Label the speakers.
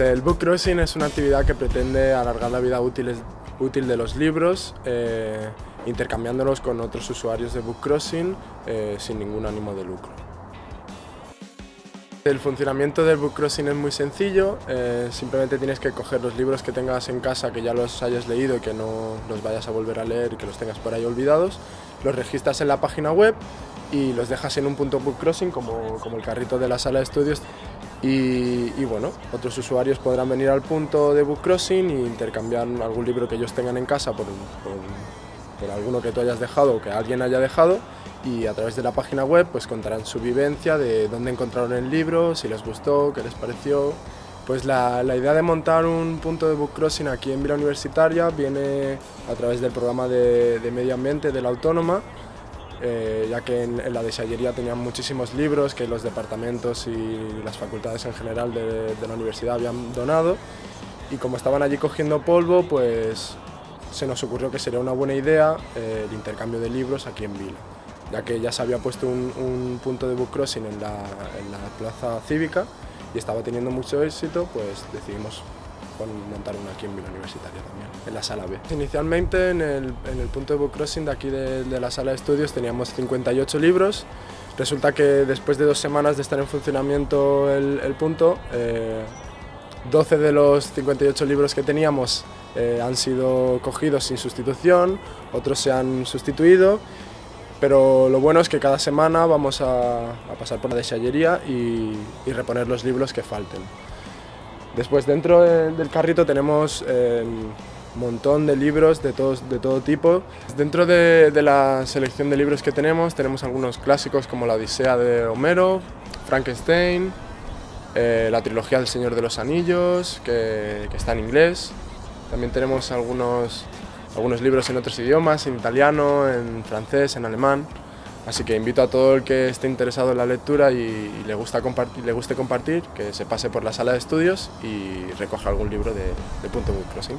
Speaker 1: El book crossing es una actividad que pretende alargar la vida útil, útil de los libros, eh, intercambiándolos con otros usuarios de book crossing eh, sin ningún ánimo de lucro. El funcionamiento del book crossing es muy sencillo, eh, simplemente tienes que coger los libros que tengas en casa, que ya los hayas leído y que no los vayas a volver a leer y que los tengas por ahí olvidados, los registras en la página web y los dejas en un punto book crossing como, como el carrito de la sala de estudios y, bueno, otros usuarios podrán venir al punto de book crossing e intercambiar algún libro que ellos tengan en casa por, por, alguno que tú hayas dejado o que alguien haya dejado y a través de la página web pues contarán su vivencia de dónde encontraron el libro, si les gustó, qué les pareció. Pues la, la idea de montar un punto de book crossing aquí en Vila Universitaria viene a través del programa de, de medio ambiente de la Autónoma eh, ya que en, la desallería tenían muchísimos libros que los departamentos y las facultades en general de, la universidad habían donado. Y como estaban allí cogiendo polvo, pues se nos ocurrió que sería una buena idea eh, el intercambio de libros aquí en Vila, ya que ya se había puesto un, punto de book crossing en la, en la plaza cívica y estaba teniendo mucho éxito, pues decidimos montar una aquí en Vila Universitaria también, en la sala B. Inicialmente en el, en el punto de book crossing de aquí de, de, la sala de estudios teníamos 58 libros. Resulta que después de dos semanas de estar en funcionamiento el, el punto, eh, 12 de los 58 libros que teníamos eh, han sido cogidos sin sustitución, otros se han sustituido pero lo bueno es que cada semana vamos a, a pasar por la desallería y, y reponer los libros que falten. Después dentro del carrito tenemos un eh, montón de libros de, de todo tipo. Dentro de, la selección de libros que tenemos, tenemos algunos clásicos como la Odisea de Homero, Frankenstein, eh, la trilogía del Señor de los Anillos, que, que, está en inglés. También tenemos algunos, algunos libros en otros idiomas, en italiano, en francés, en alemán. Así que invito a todo el que esté interesado en la lectura y, le, guste compartir, que se pase por la sala de estudios y recoja algún libro de, de Punto Book Crossing.